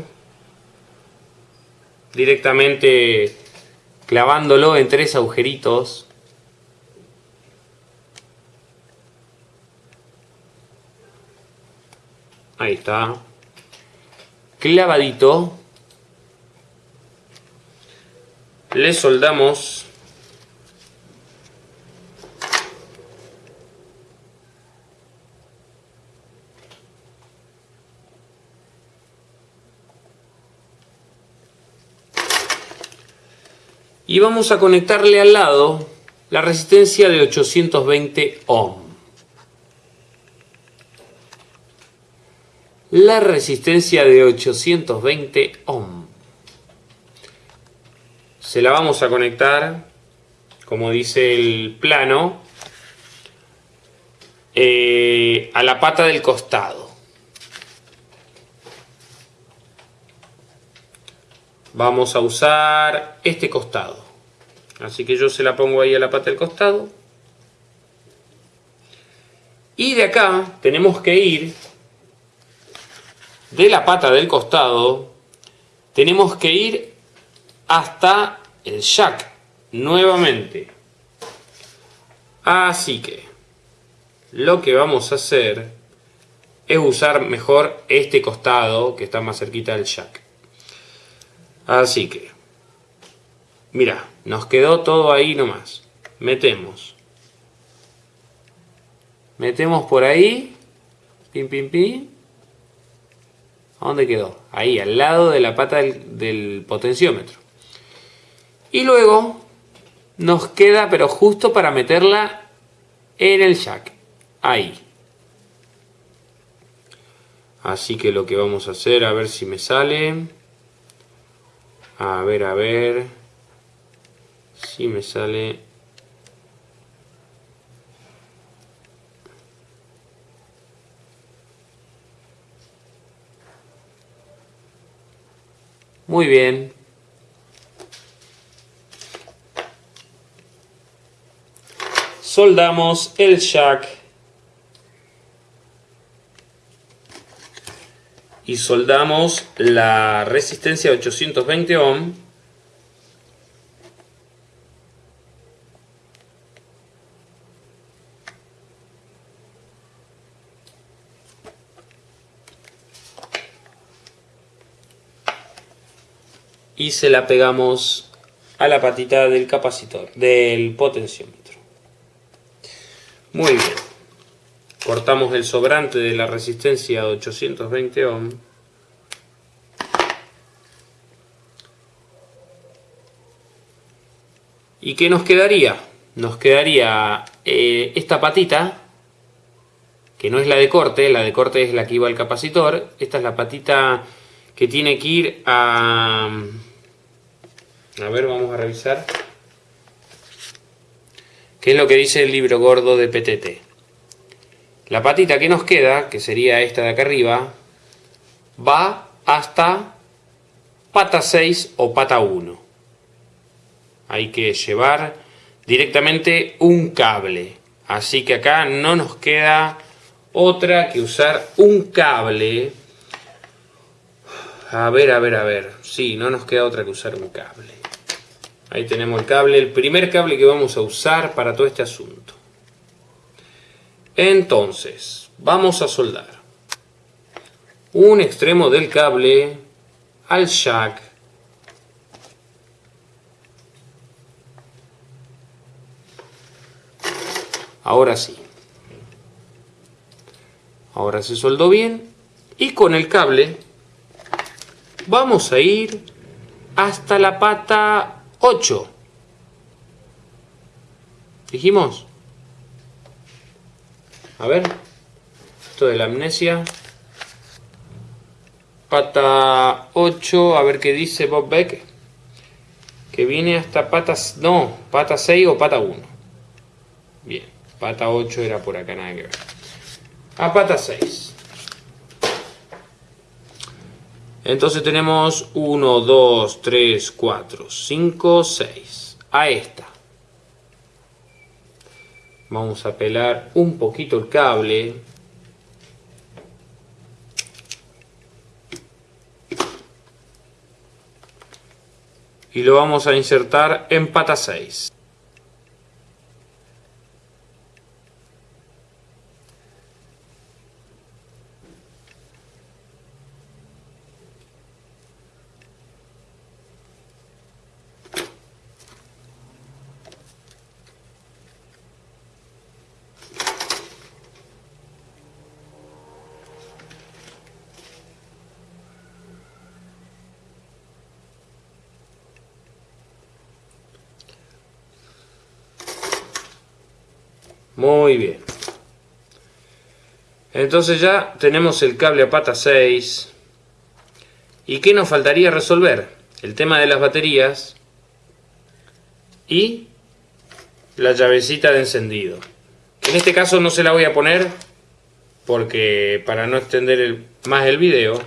directamente clavándolo en tres agujeritos Ahí está. Clavadito. Le soldamos. Y vamos a conectarle al lado la resistencia de 820 ohm. La resistencia de 820 ohm. Se la vamos a conectar, como dice el plano, eh, a la pata del costado. Vamos a usar este costado. Así que yo se la pongo ahí a la pata del costado. Y de acá tenemos que ir de la pata del costado, tenemos que ir hasta el jack nuevamente. Así que lo que vamos a hacer es usar mejor este costado que está más cerquita del jack. Así que, mira, nos quedó todo ahí nomás. Metemos. Metemos por ahí. Pim, pim, pim. ¿A dónde quedó? Ahí, al lado de la pata del, del potenciómetro. Y luego nos queda, pero justo para meterla en el jack. Ahí. Así que lo que vamos a hacer, a ver si me sale. A ver, a ver. Si me sale. Muy bien. Soldamos el jack. Y soldamos la resistencia 820 ohm. Y se la pegamos a la patita del capacitor, del potenciómetro. Muy bien. Cortamos el sobrante de la resistencia de 820 ohm. ¿Y qué nos quedaría? Nos quedaría eh, esta patita, que no es la de corte, la de corte es la que iba al capacitor. Esta es la patita que tiene que ir a... A ver, vamos a revisar. ¿Qué es lo que dice el libro gordo de PTT? La patita que nos queda, que sería esta de acá arriba, va hasta pata 6 o pata 1. Hay que llevar directamente un cable. Así que acá no nos queda otra que usar un cable a ver, a ver, a ver. Sí, no nos queda otra que usar un cable. Ahí tenemos el cable, el primer cable que vamos a usar para todo este asunto. Entonces, vamos a soldar un extremo del cable al jack. Ahora sí. Ahora se soldó bien. Y con el cable vamos a ir hasta la pata 8. ¿Dijimos? A ver. Esto de la amnesia. Pata 8. A ver qué dice Bob Beck. Que viene hasta patas... No, pata 6 o pata 1. Bien. Pata 8 era por acá, nada que ver. A pata 6. Entonces tenemos 1, 2, 3, 4, 5, 6. A esta. Vamos a pelar un poquito el cable. Y lo vamos a insertar en pata 6. Muy bien. Entonces ya tenemos el cable a pata 6. ¿Y qué nos faltaría resolver? El tema de las baterías y la llavecita de encendido. En este caso no se la voy a poner porque para no extender más el video,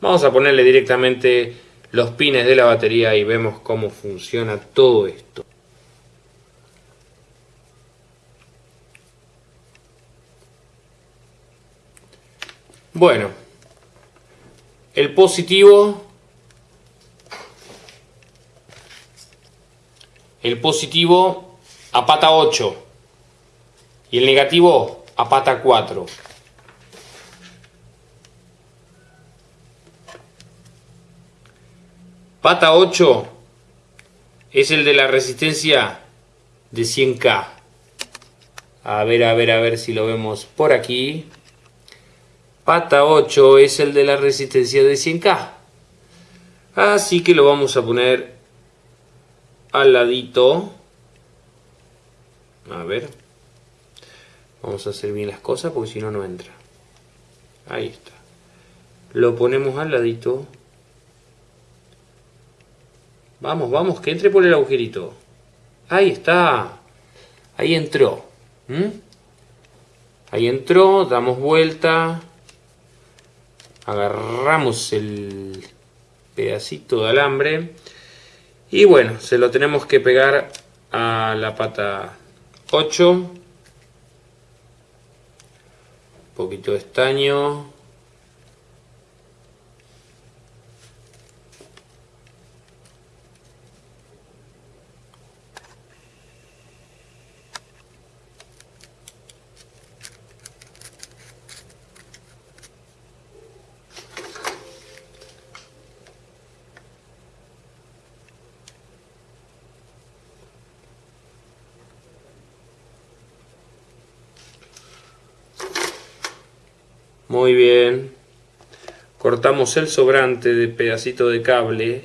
vamos a ponerle directamente los pines de la batería y vemos cómo funciona todo esto. Bueno, el positivo, el positivo a pata 8 y el negativo a pata 4. Pata 8 es el de la resistencia de 100K. A ver, a ver, a ver si lo vemos por aquí. Pata 8 es el de la resistencia de 100K. Así que lo vamos a poner al ladito. A ver. Vamos a hacer bien las cosas porque si no, no entra. Ahí está. Lo ponemos al ladito. Vamos, vamos, que entre por el agujerito. Ahí está. Ahí entró. ¿Mm? Ahí entró, damos vuelta. Agarramos el pedacito de alambre. Y bueno, se lo tenemos que pegar a la pata 8. Un poquito de estaño. Muy bien. Cortamos el sobrante de pedacito de cable.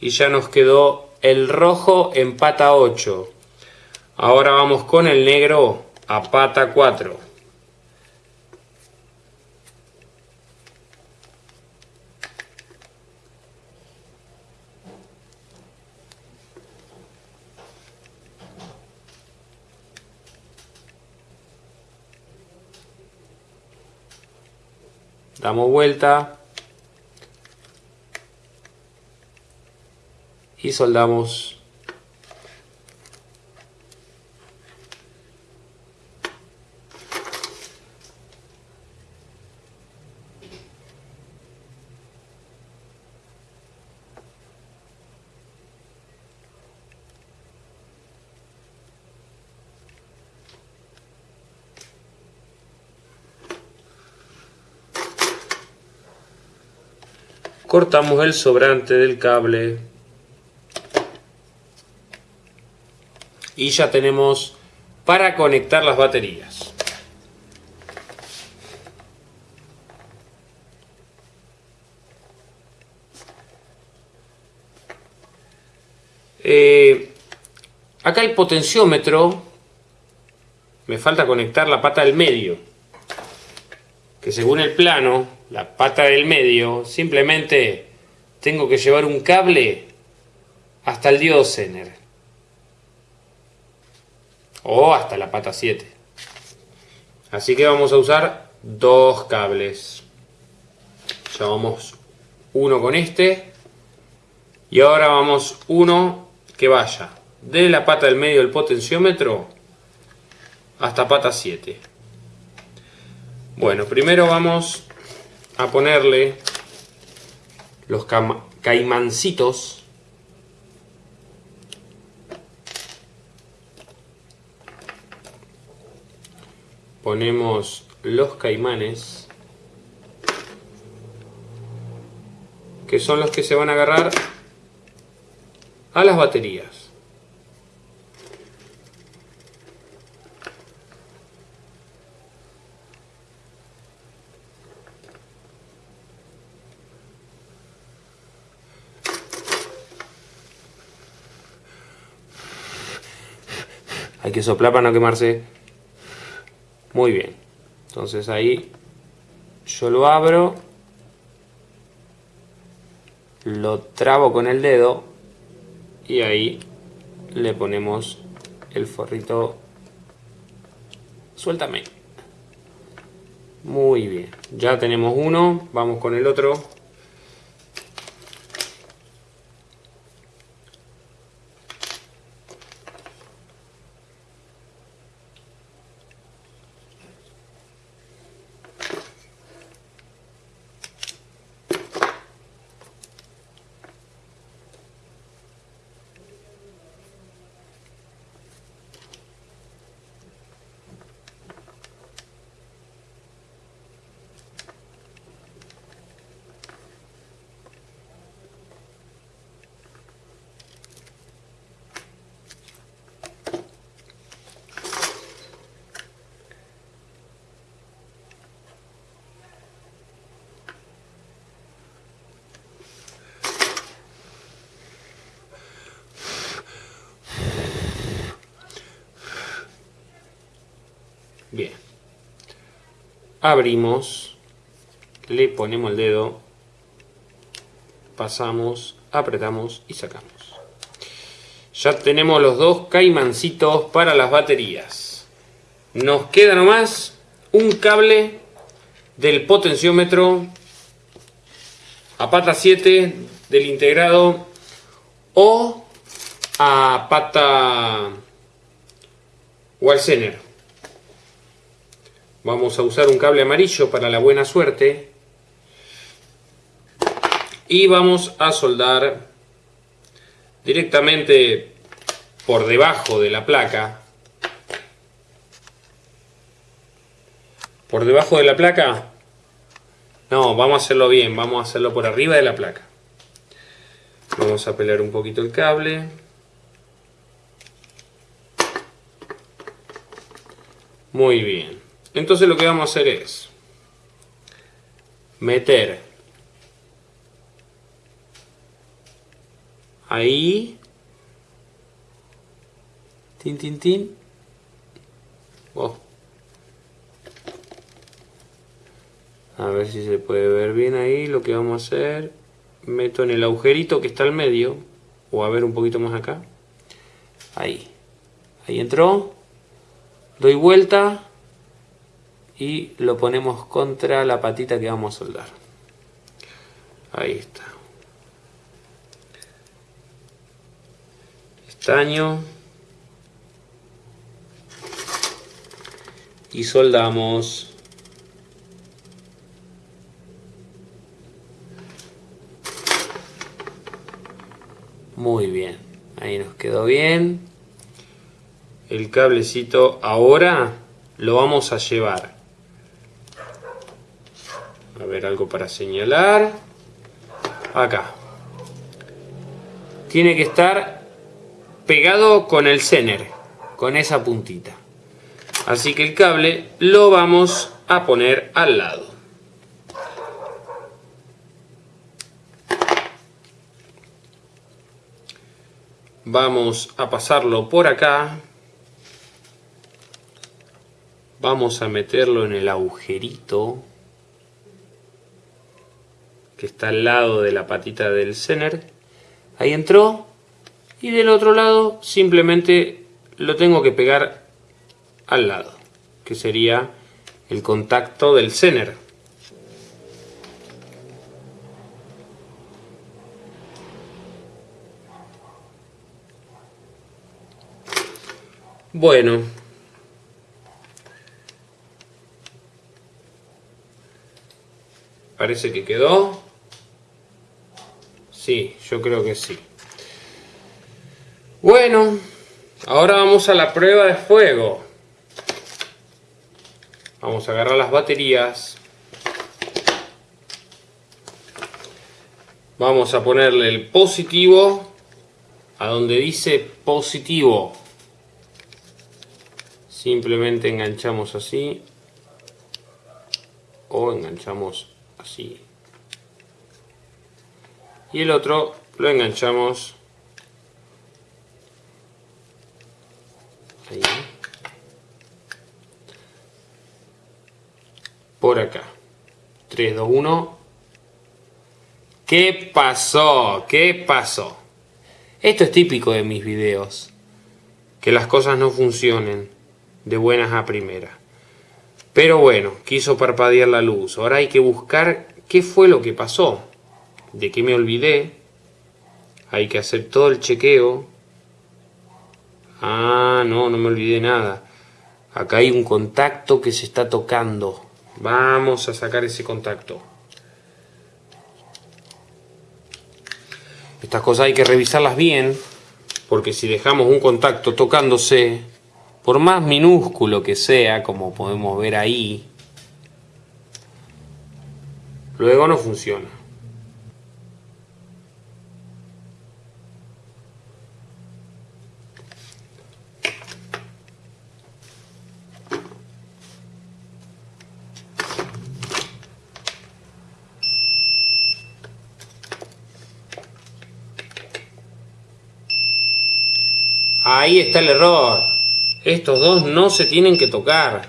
Y ya nos quedó el rojo en pata 8. Ahora vamos con el negro a pata 4. Damos vuelta. Y soldamos cortamos el sobrante del cable y ya tenemos para conectar las baterías. Eh, acá el potenciómetro me falta conectar la pata del medio que según el plano la pata del medio, simplemente tengo que llevar un cable hasta el diodo Zener. O hasta la pata 7. Así que vamos a usar dos cables. Llevamos uno con este. Y ahora vamos uno que vaya de la pata del medio del potenciómetro hasta pata 7. Bueno, primero vamos a ponerle los caimancitos. Ponemos los caimanes que son los que se van a agarrar a las baterías Hay que soplar para no quemarse. Muy bien. Entonces ahí yo lo abro. Lo trabo con el dedo. Y ahí le ponemos el forrito. Suéltame. Muy bien. Ya tenemos uno. Vamos con el otro. Bien. Abrimos. Le ponemos el dedo. Pasamos, apretamos y sacamos. Ya tenemos los dos caimancitos para las baterías. Nos queda nomás un cable del potenciómetro a pata 7 del integrado o a pata Walsener. Vamos a usar un cable amarillo para la buena suerte. Y vamos a soldar directamente por debajo de la placa. Por debajo de la placa. No, vamos a hacerlo bien. Vamos a hacerlo por arriba de la placa. Vamos a pelar un poquito el cable. Muy bien. Entonces lo que vamos a hacer es meter ahí tin tin tin. A ver si se puede ver bien ahí lo que vamos a hacer. Meto en el agujerito que está al medio o a ver un poquito más acá. Ahí. Ahí entró. Doy vuelta y lo ponemos contra la patita que vamos a soldar. Ahí está. Estaño. Y soldamos. Muy bien. Ahí nos quedó bien. El cablecito ahora lo vamos a llevar algo para señalar. Acá. Tiene que estar pegado con el cener, con esa puntita. Así que el cable lo vamos a poner al lado. Vamos a pasarlo por acá. Vamos a meterlo en el agujerito que está al lado de la patita del Zener. Ahí entró. Y del otro lado simplemente lo tengo que pegar al lado. Que sería el contacto del Zener. Bueno. Parece que quedó. Sí, yo creo que sí. Bueno, ahora vamos a la prueba de fuego. Vamos a agarrar las baterías. Vamos a ponerle el positivo a donde dice positivo. Simplemente enganchamos así o enganchamos así y el otro lo enganchamos. Ahí. por acá. 3, 2, 1 ¿qué pasó? ¿qué pasó? esto es típico de mis videos. Que las cosas no funcionen de buenas a primeras. Pero bueno, quiso parpadear la luz. Ahora hay que buscar qué fue lo que pasó de que me olvidé. Hay que hacer todo el chequeo. Ah, no, no me olvidé nada. Acá hay un contacto que se está tocando. Vamos a sacar ese contacto. Estas cosas hay que revisarlas bien, porque si dejamos un contacto tocándose, por más minúsculo que sea, como podemos ver ahí, luego no funciona. Ahí está el error. Estos dos no se tienen que tocar.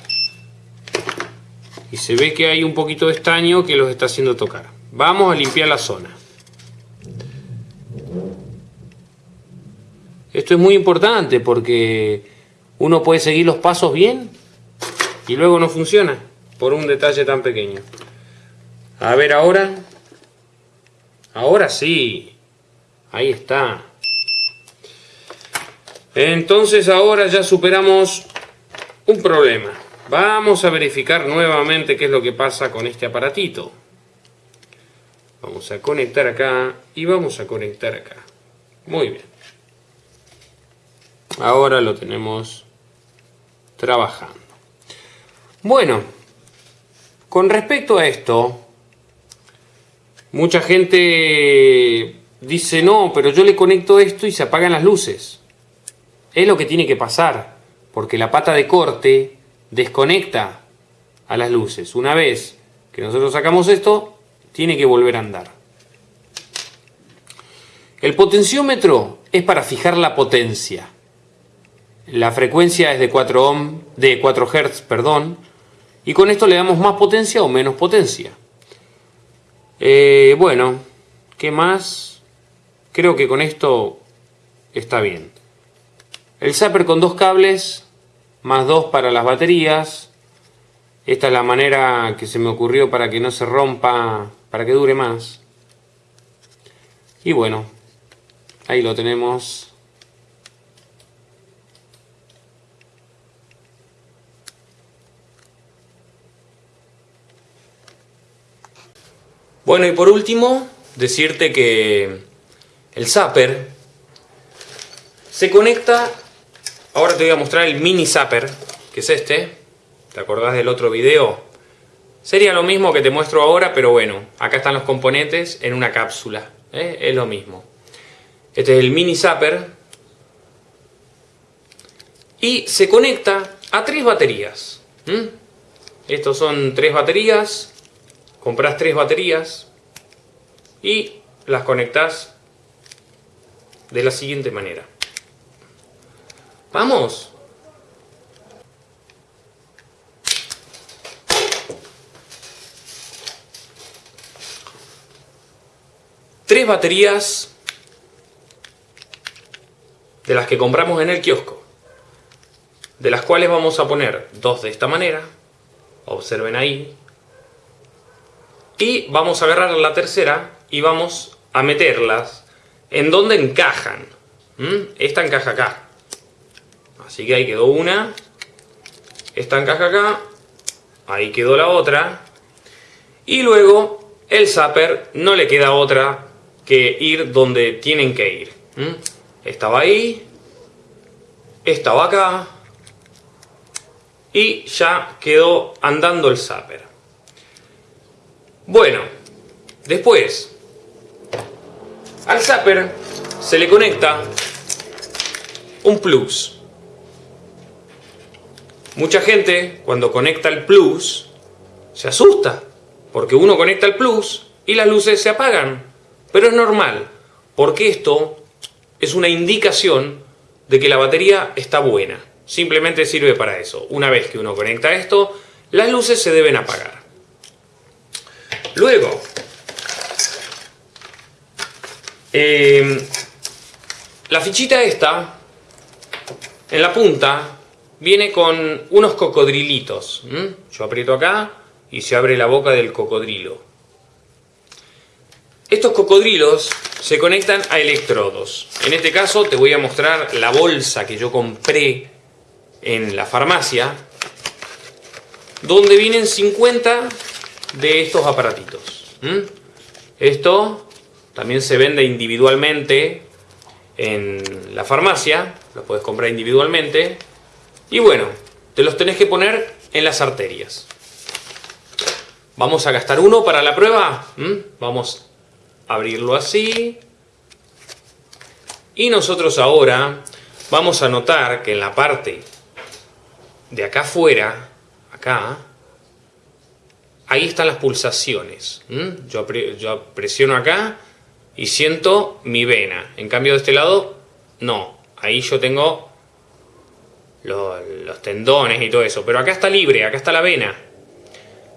y se ve que hay un poquito de estaño que los está haciendo tocar. Vamos a limpiar la zona. Esto es muy importante porque uno puede seguir los pasos bien y luego no funciona por un detalle tan pequeño. A ver ahora. Ahora sí. Ahí está. Entonces ahora ya superamos un problema. Vamos a verificar nuevamente qué es lo que pasa con este aparatito. Vamos a conectar acá y vamos a conectar acá. Muy bien. Ahora lo tenemos trabajando. Bueno, con respecto a esto, mucha gente dice, no, pero yo le conecto esto y se apagan las luces. Es lo que tiene que pasar, porque la pata de corte desconecta a las luces. Una vez que nosotros sacamos esto, tiene que volver a andar. El potenciómetro es para fijar la potencia. La frecuencia es de 4 ohm, de 4 Hz, perdón, y con esto le damos más potencia o menos potencia. Eh, bueno, ¿qué más? Creo que con esto está bien. El zapper con dos cables, más dos para las baterías. Esta es la manera que se me ocurrió para que no se rompa, para que dure más. Y bueno, ahí lo tenemos Bueno, y por último, decirte que el zapper se conecta, ahora te voy a mostrar el mini zapper, que es este, ¿te acordás del otro video? Sería lo mismo que te muestro ahora, pero bueno, acá están los componentes en una cápsula, ¿eh? es lo mismo. Este es el mini zapper y se conecta a tres baterías. Estos son tres baterías compras tres baterías y las conectas de la siguiente manera. ¡Vamos! Tres baterías de las que compramos en el kiosco, de las cuales vamos a poner dos de esta manera, observen ahí, y vamos a agarrar la tercera y vamos a meterlas en donde encajan. Esta encaja acá. Así que ahí quedó una. Esta encaja acá. Ahí quedó la otra. Y luego el zapper no le queda otra que ir donde tienen que ir. Estaba ahí. Estaba acá. Y ya quedó andando el zapper. Bueno, después, al zapper se le conecta un plus. Mucha gente cuando conecta el plus se asusta, porque uno conecta el plus y las luces se apagan. Pero es normal, porque esto es una indicación de que la batería está buena. Simplemente sirve para eso. Una vez que uno conecta esto, las luces se deben apagar. Luego, em, la fichita esta, en la punta, viene con unos cocodrilitos. Yo aprieto acá y se abre la boca del cocodrilo. Estos cocodrilos se conectan a electrodos. En este caso te voy a mostrar la bolsa que yo compré en la farmacia, donde vienen 50 de estos aparatitos. Esto también se vende individualmente en la farmacia, lo puedes comprar individualmente. Y bueno, te los tenés que poner en las arterias. Vamos a gastar uno para la prueba. Vamos a abrirlo así. Y nosotros ahora vamos a notar que en la parte de acá afuera, acá, ahí están las pulsaciones. Yo, presiono acá y siento mi vena. En cambio de este lado, no. Ahí yo tengo los, tendones y todo eso. Pero acá está libre, acá está la vena.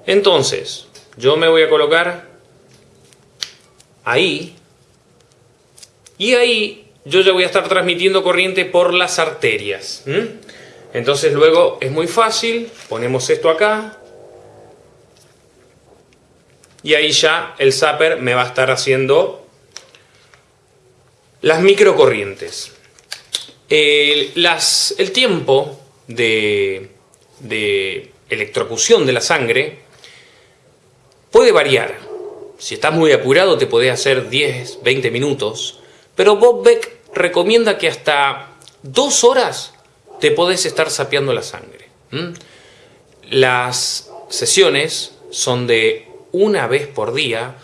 Entonces, yo me voy a colocar ahí y ahí yo ya voy a estar transmitiendo corriente por las arterias. Entonces luego es muy fácil, ponemos esto acá y ahí ya el zapper me va a estar haciendo las microcorrientes. Las, el tiempo de, de electrocución de la sangre puede variar. Si estás muy apurado te podés hacer 10, 20 minutos, pero Bob Beck recomienda que hasta dos horas te podés estar sapeando la sangre. Las sesiones son de una vez por día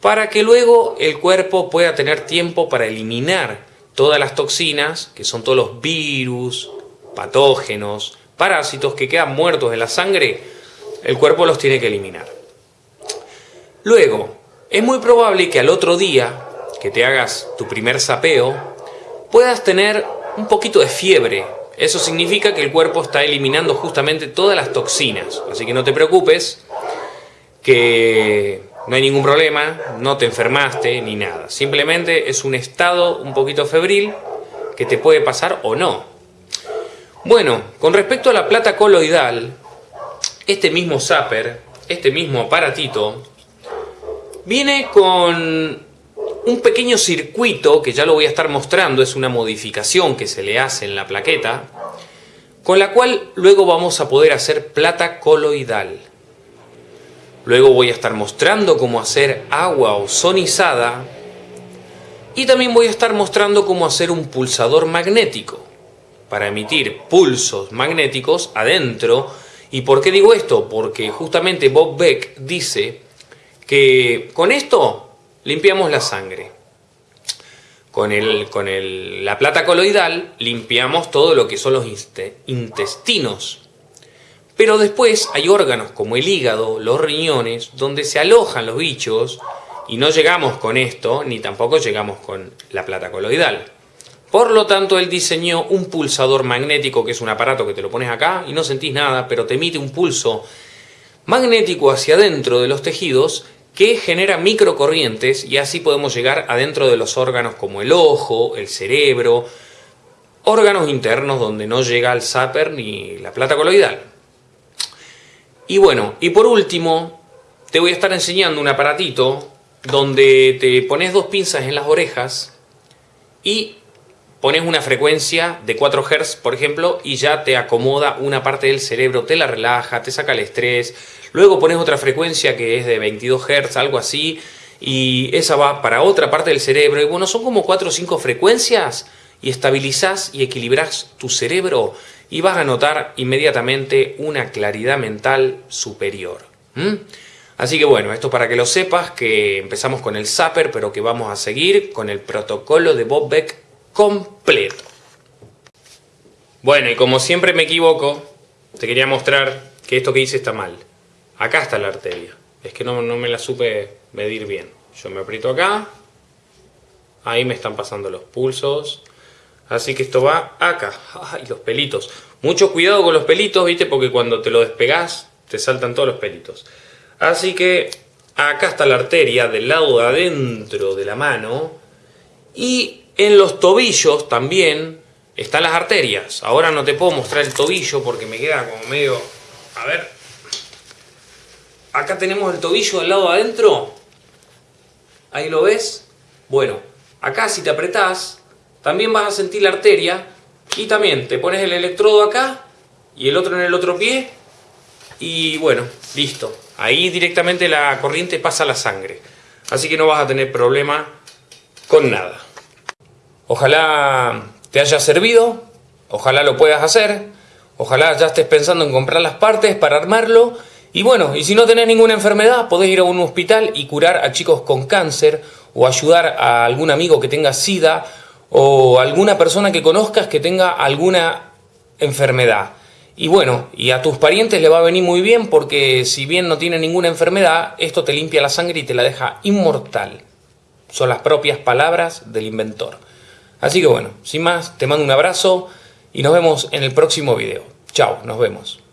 para que luego el cuerpo pueda tener tiempo para eliminar todas las toxinas, que son todos los virus, patógenos, parásitos que quedan muertos en la sangre, el cuerpo los tiene que eliminar. Luego, es muy probable que al otro día que te hagas tu primer sapeo, puedas tener un poquito de fiebre. Eso significa que el cuerpo está eliminando justamente todas las toxinas. Así que no te preocupes, que no hay ningún problema, no te enfermaste ni nada. Simplemente es un estado un poquito febril que te puede pasar o no. Bueno, con respecto a la plata coloidal, este mismo zapper, este mismo aparatito, viene con un pequeño circuito que ya lo voy a estar mostrando, es una modificación que se le hace en la plaqueta, con la cual luego vamos a poder hacer plata coloidal. Luego voy a estar mostrando cómo hacer agua ozonizada y también voy a estar mostrando cómo hacer un pulsador magnético para emitir pulsos magnéticos adentro. ¿Y por qué digo esto? Porque justamente Bob Beck dice que con esto limpiamos la sangre. Con, el, con la plata coloidal limpiamos todo lo que son los intestinos pero después hay órganos como el hígado, los riñones, donde se alojan los bichos y no llegamos con esto, ni tampoco llegamos con la plata coloidal. Por lo tanto, él diseñó un pulsador magnético, que es un aparato que te lo pones acá y no sentís nada, pero te emite un pulso magnético hacia adentro de los tejidos que genera microcorrientes y así podemos llegar adentro de los órganos como el ojo, el cerebro, órganos internos donde no llega el zapper ni la plata coloidal. Y bueno, y por último, te voy a estar enseñando un aparatito donde te pones dos pinzas en las orejas y pones una frecuencia de 4 Hz, por ejemplo, y ya te acomoda una parte del cerebro, te la relaja, te saca el estrés. Luego pones otra frecuencia que es de 22 Hz, algo así, y esa va para otra parte del cerebro. Y bueno, son como 4 o 5 frecuencias y estabilizás y equilibrás tu cerebro y vas a notar inmediatamente una claridad mental superior. Así que bueno, esto para que lo sepas, que empezamos con el Zapper, pero que vamos a seguir con el protocolo de Bob Beck completo. Bueno, y como siempre me equivoco, te quería mostrar que esto que hice está mal. Acá está la arteria. Es que no, no me la supe medir bien. Yo me aprieto acá, ahí me están pasando los pulsos, Así que esto va acá. ¡Ay, los pelitos! Mucho cuidado con los pelitos, ¿viste? Porque cuando te lo despegás, te saltan todos los pelitos. Así que acá está la arteria del lado de adentro de la mano. Y en los tobillos también están las arterias. Ahora no te puedo mostrar el tobillo porque me queda como medio... A ver. Acá tenemos el tobillo del lado de adentro. Ahí lo ves. Bueno, acá si te apretás, también vas a sentir la arteria y también te pones el electrodo acá y el otro en el otro pie y bueno, listo. Ahí directamente la corriente pasa a la sangre. Así que no vas a tener problema con nada. Ojalá te haya servido, ojalá lo puedas hacer, ojalá ya estés pensando en comprar las partes para armarlo. Y bueno, y si no tenés ninguna enfermedad, podés ir a un hospital y curar a chicos con cáncer o ayudar a algún amigo que tenga sida o alguna persona que conozcas que tenga alguna enfermedad. Y bueno, y a tus parientes le va a venir muy bien porque si bien no tiene ninguna enfermedad, esto te limpia la sangre y te la deja inmortal. Son las propias palabras del inventor. Así que bueno, sin más, te mando un abrazo y nos vemos en el próximo video. Chao, nos vemos.